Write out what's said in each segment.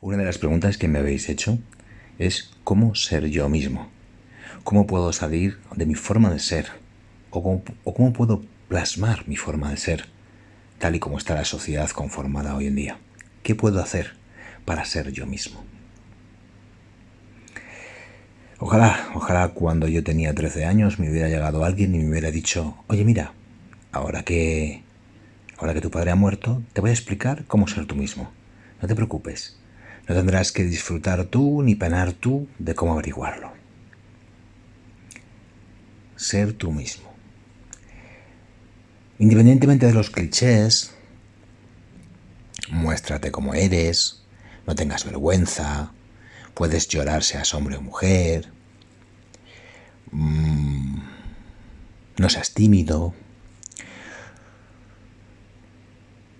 Una de las preguntas que me habéis hecho es cómo ser yo mismo. ¿Cómo puedo salir de mi forma de ser? ¿O cómo, puedo plasmar mi forma de ser tal y como está la sociedad conformada hoy en día? ¿Qué puedo hacer para ser yo mismo? Ojalá, ojalá cuando yo tenía 13 años me hubiera llegado alguien y me hubiera dicho, oye mira, ahora que, ahora que tu padre ha muerto, te voy a explicar cómo ser tú mismo. No te preocupes, no tendrás que disfrutar tú ni penar tú de cómo averiguarlo. Ser tú mismo. Independientemente de los clichés, muéstrate como eres, no tengas vergüenza, puedes llorar seas hombre o mujer, mm, no seas tímido,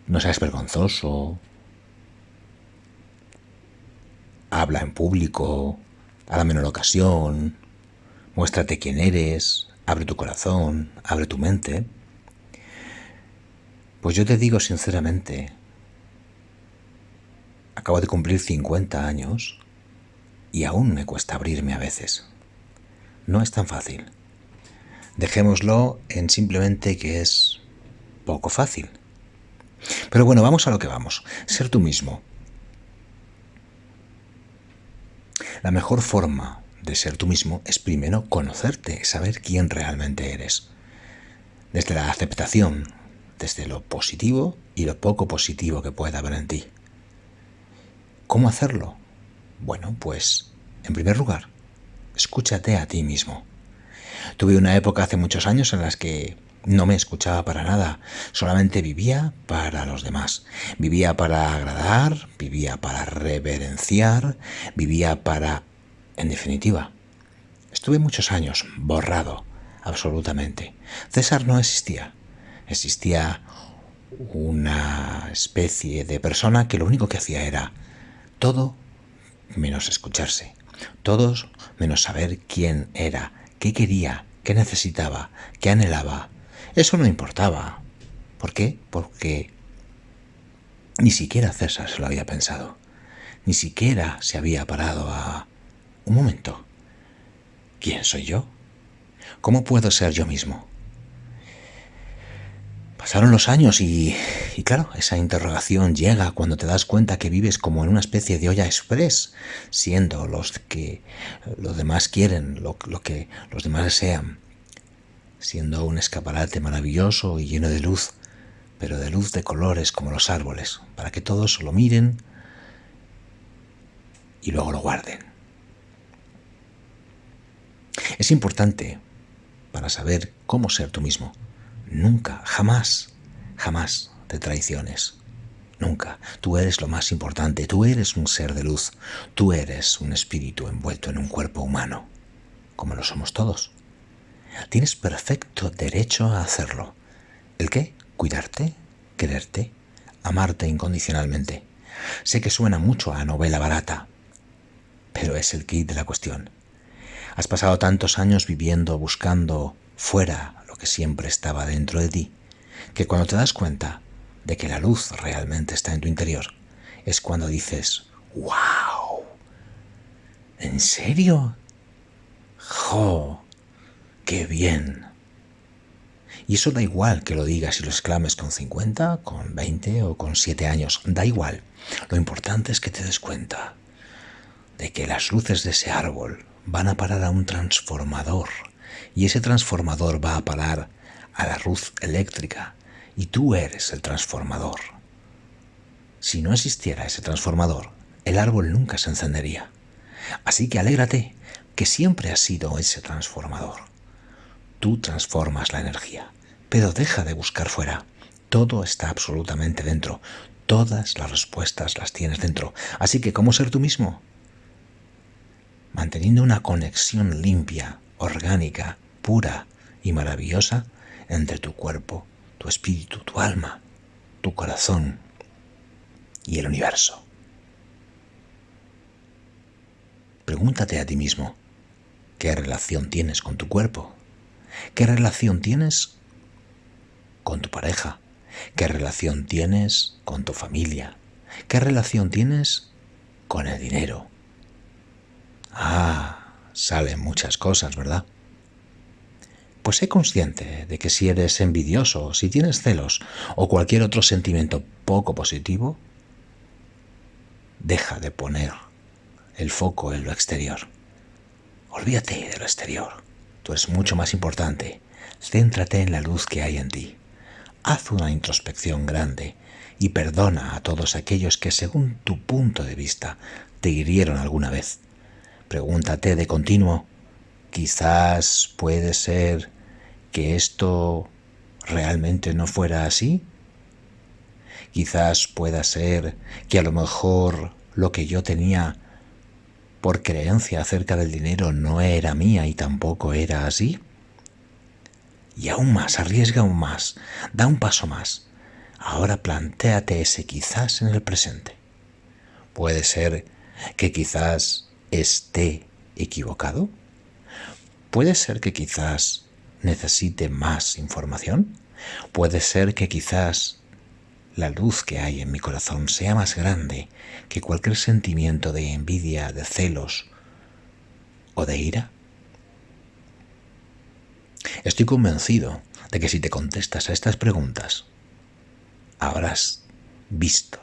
no seas vergonzoso, habla en público, a la menor ocasión, muéstrate quién eres, abre tu corazón, abre tu mente. Pues yo te digo sinceramente, acabo de cumplir 50 años y aún me cuesta abrirme a veces. No es tan fácil. Dejémoslo en simplemente que es poco fácil. Pero bueno, vamos a lo que vamos. Ser tú mismo. La mejor forma de ser tú mismo es primero conocerte, saber quién realmente eres. Desde la aceptación, desde lo positivo y lo poco positivo que pueda haber en ti. ¿Cómo hacerlo? Bueno, pues, en primer lugar, escúchate a ti mismo. Tuve una época hace muchos años en las que no me escuchaba para nada, solamente vivía para los demás. Vivía para agradar, vivía para reverenciar, vivía para... En definitiva, estuve muchos años borrado, absolutamente. César no existía. Existía una especie de persona que lo único que hacía era todo menos escucharse, todos menos saber quién era, qué quería, qué necesitaba, qué anhelaba, eso no importaba. ¿Por qué? Porque ni siquiera César se lo había pensado. Ni siquiera se había parado a... Un momento. ¿Quién soy yo? ¿Cómo puedo ser yo mismo? Pasaron los años y, y, claro, esa interrogación llega cuando te das cuenta que vives como en una especie de olla express, siendo los que los demás quieren, lo, lo que los demás desean siendo un escaparate maravilloso y lleno de luz, pero de luz de colores como los árboles, para que todos lo miren y luego lo guarden. Es importante para saber cómo ser tú mismo. Nunca, jamás, jamás te traiciones. Nunca. Tú eres lo más importante. Tú eres un ser de luz. Tú eres un espíritu envuelto en un cuerpo humano, como lo somos todos. Tienes perfecto derecho a hacerlo. ¿El qué? Cuidarte, quererte, amarte incondicionalmente. Sé que suena mucho a novela barata, pero es el kit de la cuestión. Has pasado tantos años viviendo, buscando fuera lo que siempre estaba dentro de ti, que cuando te das cuenta de que la luz realmente está en tu interior, es cuando dices, ¡Wow! ¿En serio? ¡Jo! ¡Qué bien! Y eso da igual que lo digas y lo exclames con 50, con 20 o con 7 años, da igual. Lo importante es que te des cuenta de que las luces de ese árbol van a parar a un transformador y ese transformador va a parar a la luz eléctrica y tú eres el transformador. Si no existiera ese transformador, el árbol nunca se encendería. Así que alégrate que siempre has sido ese transformador. Tú transformas la energía, pero deja de buscar fuera. Todo está absolutamente dentro. Todas las respuestas las tienes dentro. Así que, ¿cómo ser tú mismo? Manteniendo una conexión limpia, orgánica, pura y maravillosa entre tu cuerpo, tu espíritu, tu alma, tu corazón y el universo. Pregúntate a ti mismo, ¿qué relación tienes con tu cuerpo? ¿Qué relación tienes con tu pareja? ¿Qué relación tienes con tu familia? ¿Qué relación tienes con el dinero. Ah, salen muchas cosas, ¿verdad? Pues sé consciente de que si eres envidioso, si tienes celos o cualquier otro sentimiento poco positivo, deja de poner el foco en lo exterior. Olvídate de lo exterior. Eres mucho más importante. Céntrate en la luz que hay en ti. Haz una introspección grande y perdona a todos aquellos que según tu punto de vista te hirieron alguna vez. Pregúntate de continuo, quizás puede ser que esto realmente no fuera así? Quizás pueda ser que a lo mejor lo que yo tenía por creencia acerca del dinero no era mía y tampoco era así. Y aún más, arriesga aún más, da un paso más. Ahora plantéate ese quizás en el presente. Puede ser que quizás esté equivocado. Puede ser que quizás necesite más información? Puede ser que quizás la luz que hay en mi corazón sea más grande que cualquier sentimiento de envidia, de celos o de ira. Estoy convencido de que si te contestas a estas preguntas, habrás visto,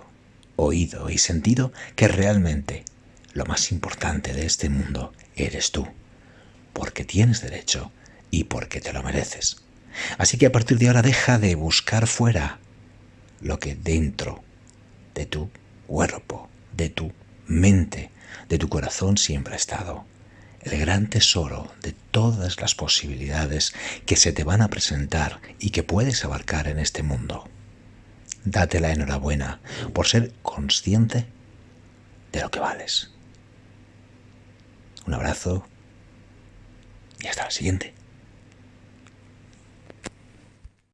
oído y sentido que realmente lo más importante de este mundo eres tú, porque tienes derecho y porque te lo mereces. Así que a partir de ahora deja de buscar fuera lo que dentro de tu cuerpo, de tu mente, de tu corazón siempre ha estado. El gran tesoro de todas las posibilidades que se te van a presentar y que puedes abarcar en este mundo. Date la enhorabuena por ser consciente de lo que vales. Un abrazo y hasta la siguiente.